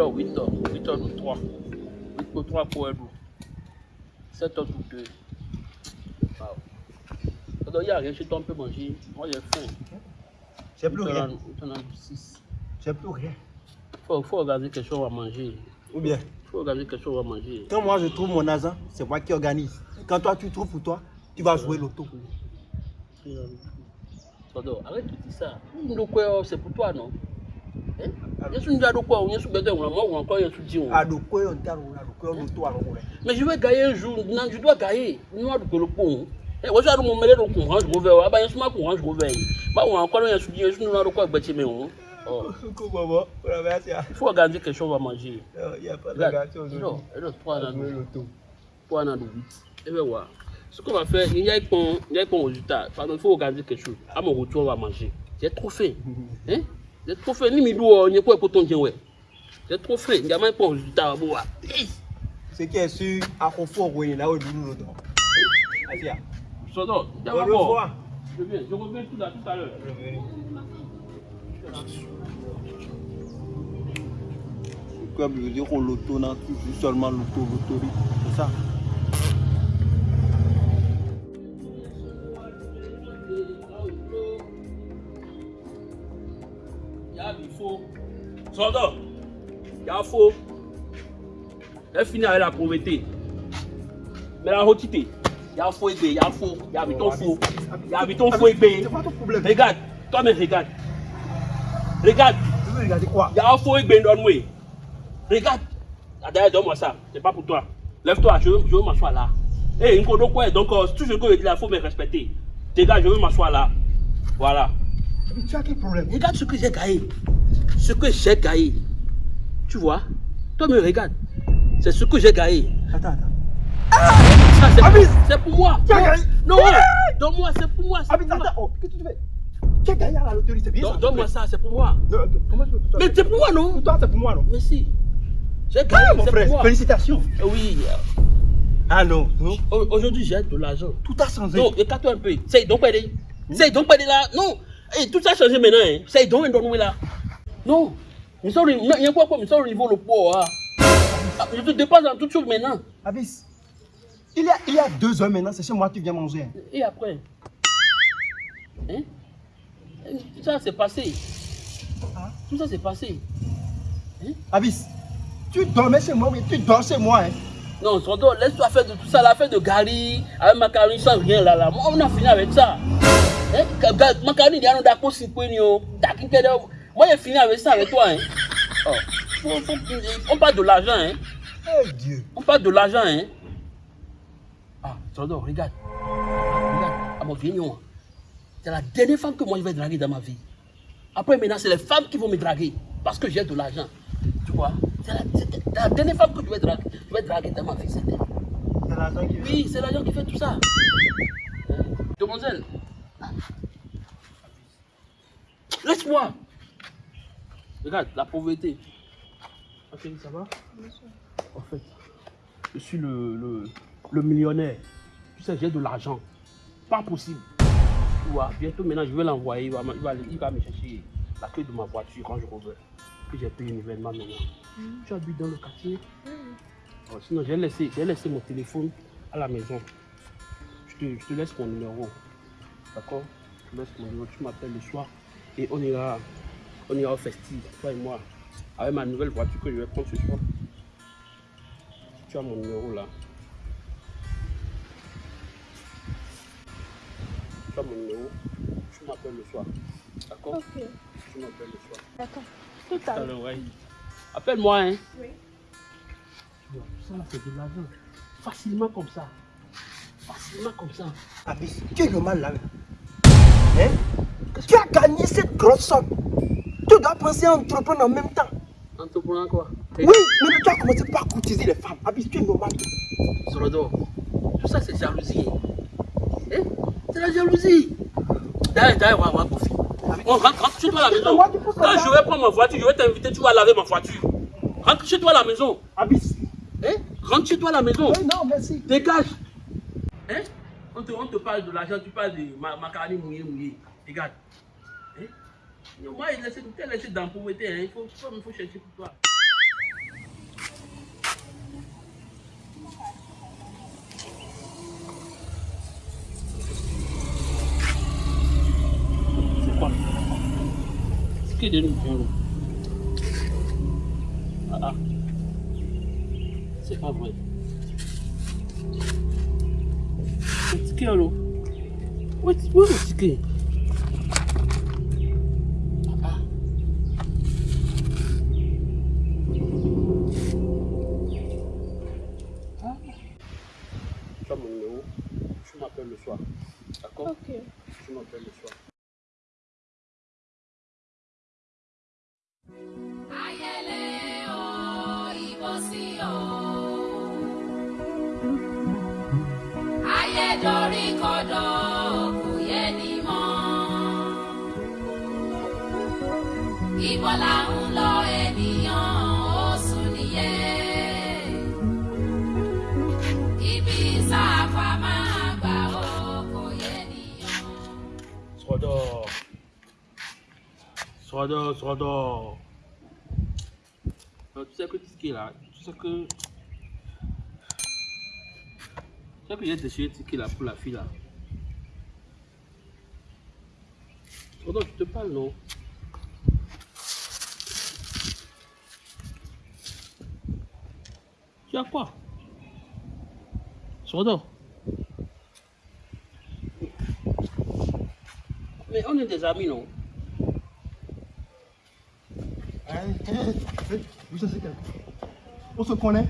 Alors, 8 heures. 8 heures de 3. 8 pour 3 pour Edou. 7 heures pour 2. Waouh. Alors, il n'y a rien chez toi, on peut manger. Moi, j'ai faim. J'ai plus rien. On en a 6. J'ai plus rien. Faut, faut regarder quelque chose à manger. Ou bien, faut regarder quelque chose à manger. quand moi je trouve mon argent, c'est moi qui organise. Quand toi tu trouves pour toi, tu vas jouer l'auto. Pardon, arrête de dire ça. C'est pour toi, non? Je suis un quoi, on est sous bête, on a moi, ou encore, il y a sous dit. Donc quoi, on t'a roulé, donc quoi, on l'auto, alors, ouais. Mais je vais gagner un jour, non, je dois gagner. Nous, on le pont. Eh, moi, j'ai mon mêlé, donc, on range, je reviens. Ah, bah, il y a un courant, je reviens. On a encore, il y a sous dit, je ne sais pas quoi, bâtir, mais on. Comment va Voilà, merci. Il faut regarder quelque chose à manger. Il n'y a pas de Regarde, gâteau non, aujourd'hui. et le 3 On dans va jouer le l'auto. 3 dans le 8. Et bien, voilà. Ce qu'on va faire, il y a un résultat. Faut regarder quelque chose. À mon retour, on va manger. J'ai trop faim. Hein? J'ai trop faim. Ni midou, il n'y a pas de poton, ouais. J'ai trop faim. Il y a même pas de ah. Ce qui est sûr, à Confort, oui, là où nous. Asia. Il y a Au pas revoir. Je viens, je reviens tout à, tout à l'heure. Comme je veux dire, on l'auto, non, toujours seulement l'auto, l'auto, c'est ça? Sodo, il y a faux. Elle finit avec la pauvreté. Mais la rotité, il y a faux ébé, il y a faux, il y a habitant faux. Il y a habitant faux ébé. Ton. Regarde, toi-même regarde. Regarde, Tu veux regarder quoi? Il y a un faux ébé dans nous. Regarde. Ah, D'ailleurs, donne-moi ça, c'est pas pour toi. Lève-toi, je veux, je veux m'asseoir là. Hé, hey, Nkodo quoi? Donc, euh, tout ce que je dis là, il faut me respecter. Regarde, je veux m'asseoir là. Voilà. Mais tu as quel problème? Regarde ce que j'ai gagné. Ce que j'ai gagné. Tu vois Toi, me regarde. C'est ce que j'ai gagné. Attends, attends. Ça, c'est pour moi. Tu as gagné Non, donne-moi, c'est pour moi. Abis, attends, oh, qu'est-ce que tu fais? Tu as gagné à la loterie, c'est bien Don- Donne-moi ça, c'est pour moi. Non, Comment tu peux Mais c'est pour moi, non? Pour toi, c'est pour moi, non? Mais si. J'ai gagné, Ah, mon c'est pour frère, moi. félicitations. Oui. Ah non, non. Au- Aujourd'hui, j'ai de l'argent. Tout a changé. Non, écarte-toi un peu. C'est donc pas. C'est donc pas là. Non. Eh, tout ça a changé maintenant. C'est donc un donné là. Non. Nous sommes, il y a quoi comme nous sommes au niveau le poids. Hein. Ah, Je te dépasse dans toute chose maintenant. Abis, il y, a, il y a deux heures maintenant, c'est chez moi que tu viens manger. hein. Et après? Hein? Tout ça c'est passé. Hein? Tout ça c'est passé. Abis, tu dormais chez moi, mais tu dors chez moi. Hein. Non, Sondo, laisse-toi faire de tout ça, la faire de Gary, avec macaroni sans rien là, là. Moi, on a fini avec ça. Hein? Macaroni, il y a un d'accord si quoi, Moi, j'ai fini avec ça avec toi. Hein? Oh. Faut- on parle de l'argent, hein? Dieu. On parle de l'argent, hein? Ah, Sondo, regarde. Regarde, à mon vieil nom. C'est la dernière femme que moi je vais draguer dans ma vie. Après, maintenant, c'est les femmes qui vont me draguer parce que j'ai de l'argent. Tu vois? C'est la, dernière femme que je vais draguer, je vais draguer dans ma vie. C'est l'argent qui Oui, c'est l'argent qui fait tout ça. Hein? Demoiselle. Laisse-moi. Regarde, la pauvreté. Ok, ça va En fait, je suis le, le, le millionnaire. Tu sais, j'ai de l'argent. Pas possible. Tu vois, bientôt maintenant, je vais l'envoyer. Il va, me- il, va, il va me chercher la clé de ma voiture quand je reviens. Que j'ai payé un événement maintenant. Tu habites dans le quartier Oh, Sinon, j'ai laissé, laissé mon téléphone à la maison. Je te, je te laisse mon numéro. D'accord? Je te laisse mon numéro. Tu m'appelles le soir et on ira, on ira au festif, toi et moi. Avec ma nouvelle voiture que je vais prendre ce soir. Tu as mon numéro là. Tu as mon numéro. Tu m'appelles le soir. D'accord? Ok, Tu m'appelles le soir. d'accord. Tout à l'heure. ouais. Appelle-moi, hein. Oui. Tu vois, tout ça là, c'est de l'argent. Facilement comme ça. Facilement comme ça. Abis, tu es normal là. Hein? Tu as gagné cette grosse somme. Tu dois penser à entreprendre en même temps. Entrepreneur quoi? Oui, mais tu as commencé par courtiser les femmes. Abis, tu es normal. Sorodo, tout ça c'est jalousie. Hein? C'est la jalousie. D'ailleurs, d'ailleurs, on va Kofi. On rentre, rentre chez toi à la maison. Quand je vais prendre ma voiture, je vais t'inviter, tu vas laver ma voiture. Rentre chez toi à la maison. Abis. Hein? Rentre chez toi à la maison. Oui, non, merci. Dégage. Hein? On te, on te parle de l'argent, tu parles de ma, macaroni mouillé, mouillé. Regarde. Hein? Moi, il laisse tout le temps dans la pauvreté. Hein. Il faut, il faut chercher pour toi. C'est quoi? C'est que de l'eau Ah ah. C'est pas vrai. C'est que l'eau? Ouais, c'est quoi le ticket m'appelles le soir. D'accord Ok. Tu m'appelles le soir. Ayẹlẹ o, ìbọ̀sí o. Ayédorí kodò kò yé ni mọ́. Ibo là ń lọ ènìyàn Sordor, Sordor. Alors, tu sais que qui est là, tu sais que. Tu sais que j'ai déchiré ticket là pour la fille là. Sordor, tu te parles non? Tu as quoi? Sordor Mais on est des amis non? Hein, vous savez On se connaît?